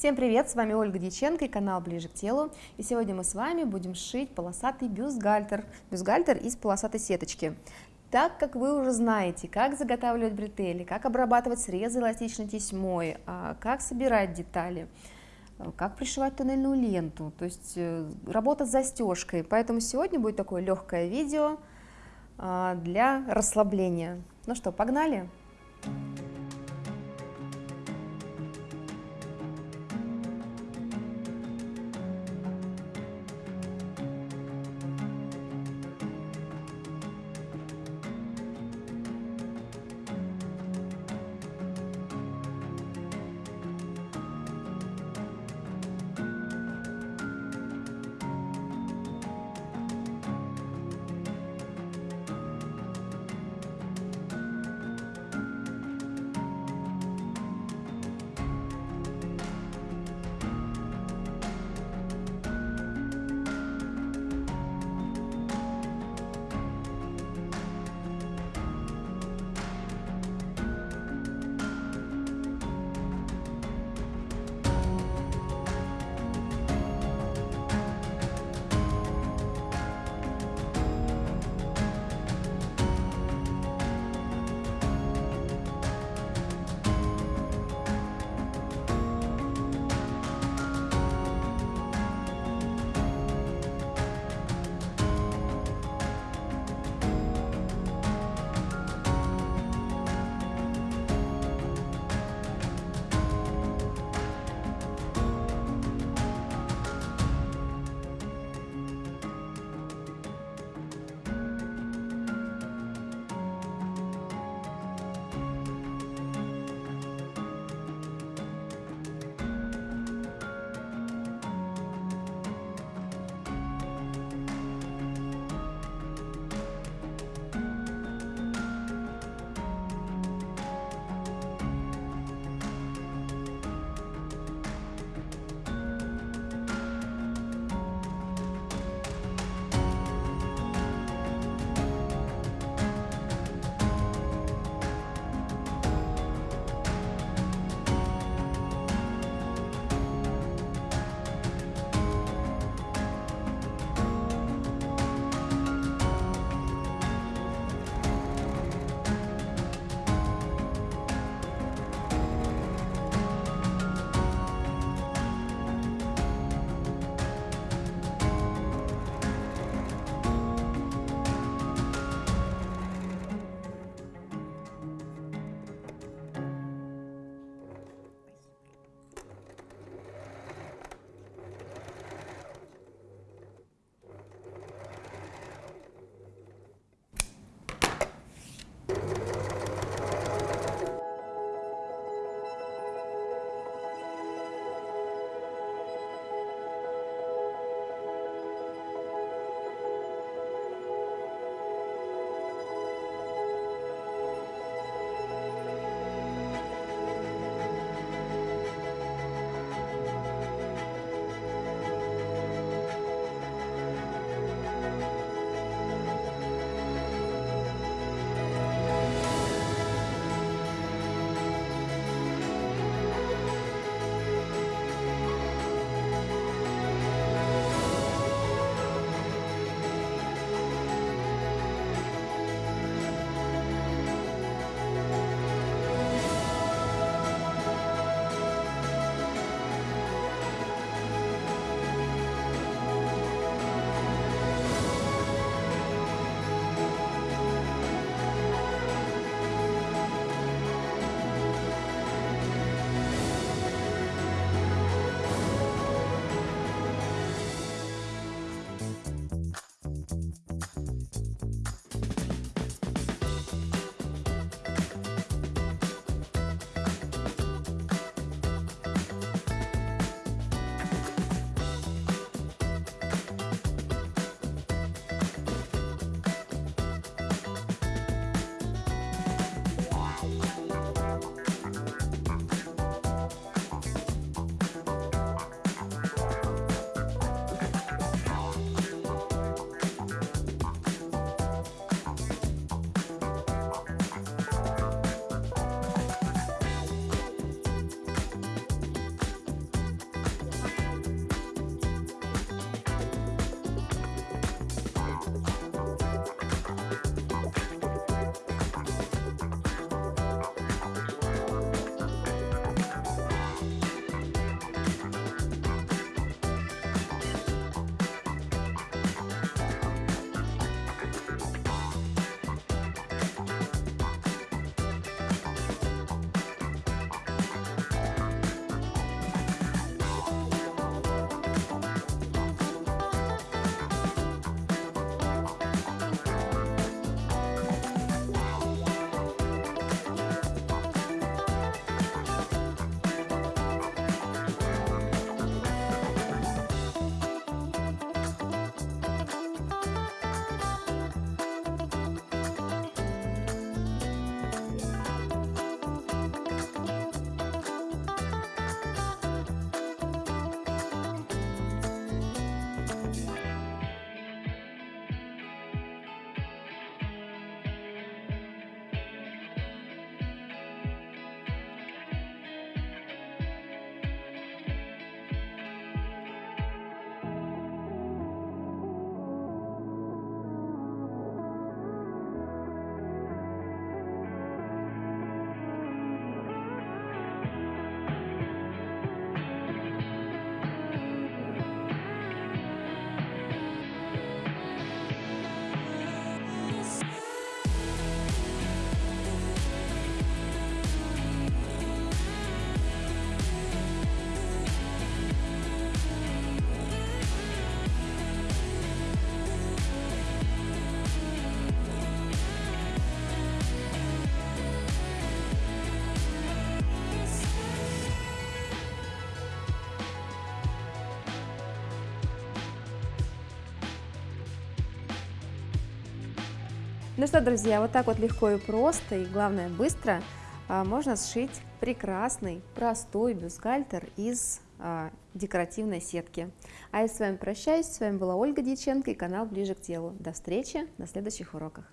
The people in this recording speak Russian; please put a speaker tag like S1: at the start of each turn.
S1: Всем привет, с вами Ольга Дьяченко и канал Ближе к телу. И сегодня мы с вами будем шить полосатый бюстгальтер, бюстгальтер из полосатой сеточки. Так как вы уже знаете, как заготавливать бретели, как обрабатывать срезы эластичной тесьмой, а, как собирать детали, а, как пришивать туннельную ленту, то есть э, работа с застежкой. Поэтому сегодня будет такое легкое видео а, для расслабления. Ну что! Погнали! Ну что, друзья, вот так вот легко и просто, и главное быстро а, можно сшить прекрасный, простой бюстгальтер из а, декоративной сетки. А я с вами прощаюсь, с вами была Ольга Дьяченко и канал Ближе к телу. До встречи на следующих уроках.